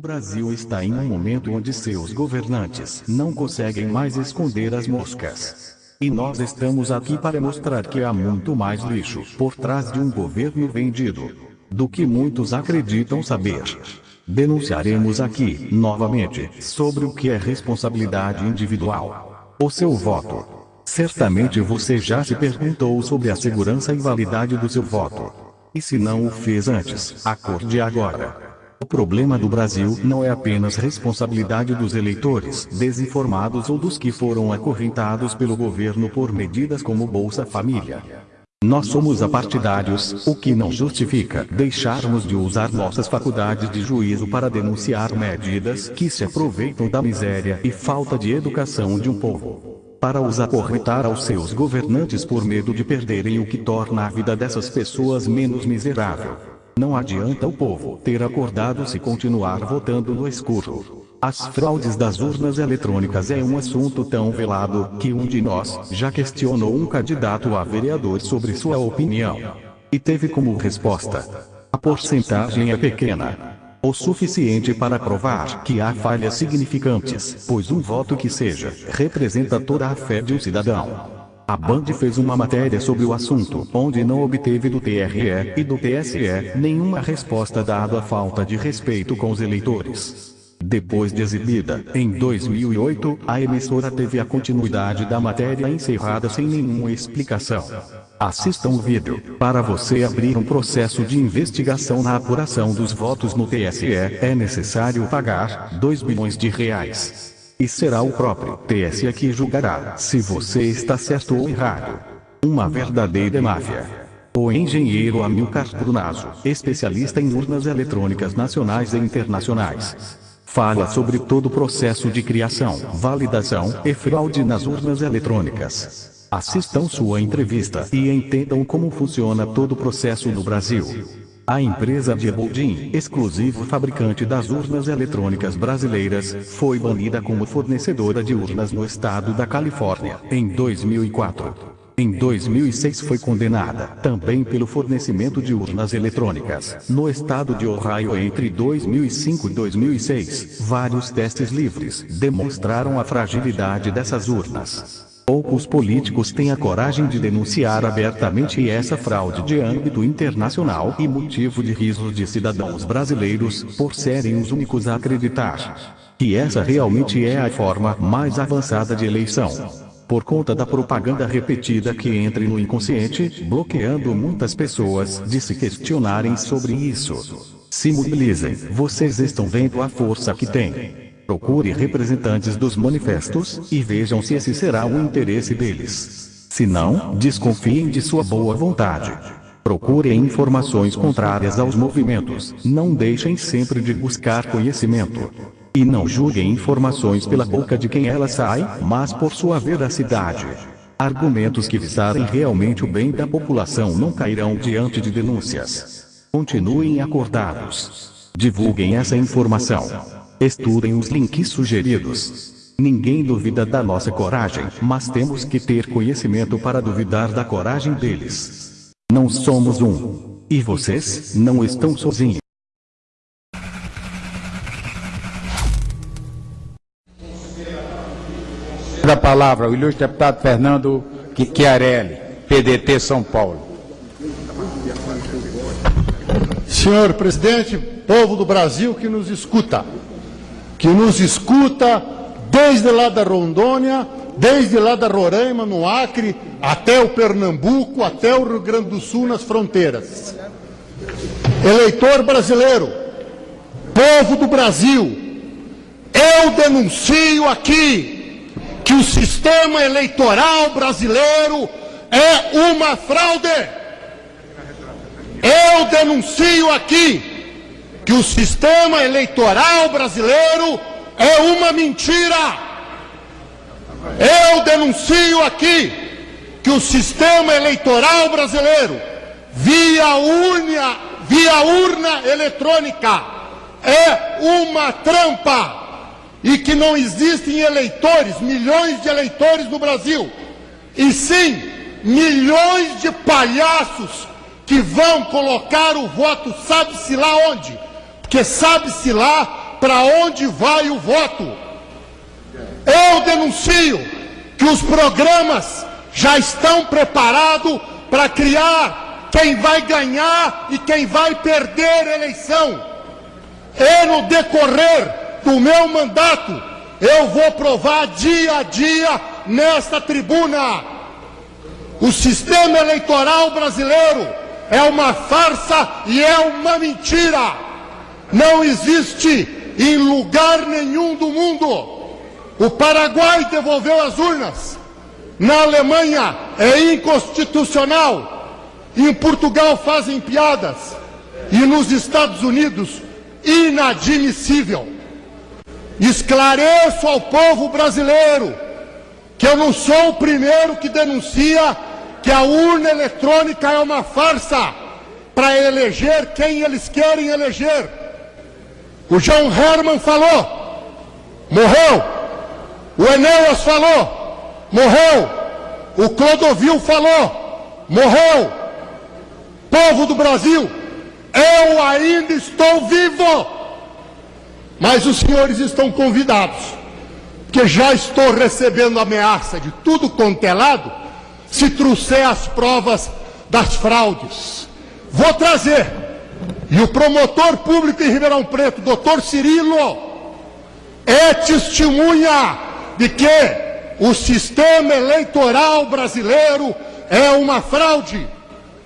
O Brasil está em um momento onde seus governantes não conseguem mais esconder as moscas. E nós estamos aqui para mostrar que há muito mais lixo por trás de um governo vendido do que muitos acreditam saber. Denunciaremos aqui, novamente, sobre o que é responsabilidade individual. O seu voto. Certamente você já se perguntou sobre a segurança e validade do seu voto. E se não o fez antes, acorde agora. O problema do Brasil não é apenas responsabilidade dos eleitores desinformados ou dos que foram acorrentados pelo governo por medidas como Bolsa Família. Nós somos apartidários, o que não justifica deixarmos de usar nossas faculdades de juízo para denunciar medidas que se aproveitam da miséria e falta de educação de um povo. Para os acorrentar aos seus governantes por medo de perderem o que torna a vida dessas pessoas menos miserável. Não adianta o povo ter acordado se continuar votando no escuro. As fraudes das urnas eletrônicas é um assunto tão velado que um de nós já questionou um candidato a vereador sobre sua opinião. E teve como resposta: a porcentagem é pequena. O suficiente para provar que há falhas significantes, pois um voto que seja representa toda a fé de um cidadão. A Band fez uma matéria sobre o assunto, onde não obteve do TRE e do TSE nenhuma resposta dada a falta de respeito com os eleitores. Depois de exibida, em 2008, a emissora teve a continuidade da matéria encerrada sem nenhuma explicação. Assista o vídeo. Para você abrir um processo de investigação na apuração dos votos no TSE, é necessário pagar 2 bilhões de reais. E será o próprio TSE que julgará se você está certo ou errado. Uma verdadeira máfia. O engenheiro Amilcar Brunazo, especialista em urnas eletrônicas nacionais e internacionais, fala sobre todo o processo de criação, validação e fraude nas urnas eletrônicas. Assistam sua entrevista e entendam como funciona todo o processo no Brasil. A empresa Dieboldin, exclusivo fabricante das urnas eletrônicas brasileiras, foi banida como fornecedora de urnas no estado da Califórnia, em 2004. Em 2006 foi condenada, também pelo fornecimento de urnas eletrônicas, no estado de Ohio entre 2005 e 2006. Vários testes livres demonstraram a fragilidade dessas urnas. Poucos políticos têm a coragem de denunciar abertamente essa fraude de âmbito internacional e motivo de risos de cidadãos brasileiros, por serem os únicos a acreditar que essa realmente é a forma mais avançada de eleição. Por conta da propaganda repetida que entra no inconsciente, bloqueando muitas pessoas de se questionarem sobre isso. Se mobilizem, vocês estão vendo a força que tem. Procure representantes dos manifestos e vejam se esse será o interesse deles. Se não, desconfiem de sua boa vontade. Procurem informações contrárias aos movimentos. Não deixem sempre de buscar conhecimento. E não julguem informações pela boca de quem ela sai, mas por sua veracidade. Argumentos que visarem realmente o bem da população não cairão diante de denúncias. Continuem acordados. Divulguem essa informação. Estudem os links sugeridos. Ninguém duvida da nossa coragem, mas temos que ter conhecimento para duvidar da coragem deles. Não somos um. E vocês não estão sozinhos. Da palavra, o ilustre deputado Fernando Chiarelli, PDT São Paulo. Senhor presidente, povo do Brasil que nos escuta que nos escuta desde lá da Rondônia, desde lá da Roraima, no Acre, até o Pernambuco, até o Rio Grande do Sul, nas fronteiras. Eleitor brasileiro, povo do Brasil, eu denuncio aqui que o sistema eleitoral brasileiro é uma fraude. Eu denuncio aqui que o sistema eleitoral brasileiro é uma mentira. Eu denuncio aqui que o sistema eleitoral brasileiro, via urna, via urna eletrônica, é uma trampa e que não existem eleitores, milhões de eleitores no Brasil, e sim milhões de palhaços que vão colocar o voto, sabe-se lá onde? Porque sabe-se lá para onde vai o voto. Eu denuncio que os programas já estão preparados para criar quem vai ganhar e quem vai perder a eleição. E no decorrer do meu mandato, eu vou provar dia a dia nesta tribuna. O sistema eleitoral brasileiro é uma farsa e é uma mentira. Não existe em lugar nenhum do mundo. O Paraguai devolveu as urnas. Na Alemanha é inconstitucional. Em Portugal fazem piadas. E nos Estados Unidos, inadmissível. Esclareço ao povo brasileiro que eu não sou o primeiro que denuncia que a urna eletrônica é uma farsa para eleger quem eles querem eleger. O João Herman falou, morreu. O Enéas falou, morreu. O Clodovil falou, morreu. Povo do Brasil, eu ainda estou vivo. Mas os senhores estão convidados, porque já estou recebendo ameaça de tudo quanto é lado, se trouxer as provas das fraudes. Vou trazer. E o promotor público em Ribeirão Preto, doutor Cirilo, é testemunha de que o sistema eleitoral brasileiro é uma fraude.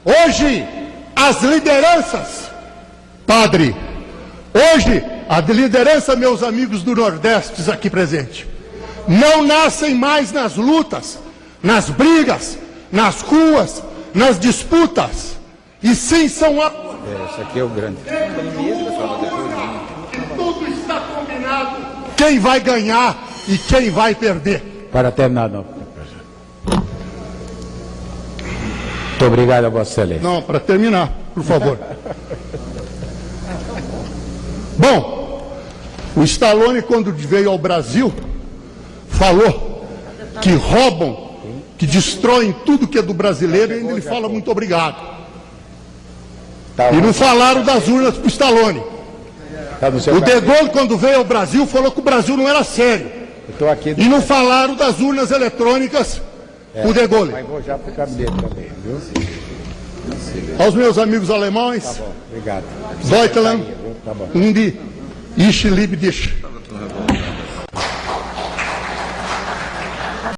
Hoje, as lideranças, padre, hoje, a liderança, meus amigos do Nordeste aqui presentes, não nascem mais nas lutas, nas brigas, nas ruas, nas disputas, e sim são. É, esse aqui é o grande. Tudo está combinado. Quem vai ganhar e quem vai perder. Para terminar, não. Muito obrigado Vossa Excelência. Não, para terminar, por favor. Bom, o Stallone, quando veio ao Brasil, falou que roubam, que destroem tudo que é do brasileiro e ainda ele fala muito obrigado. Tá E não falaram das urnas para o Stallone. Tá O De. Gaulle, quando veio ao Brasil, falou que o Brasil não era sério. Aqui. E não falaram das urnas eletrônicas o De Gaulle. Mas vou já para o gabinete também, viu? Aos meus amigos alemães, Bom, obrigado. Deutschland, Tá bom. Ich liebe dich.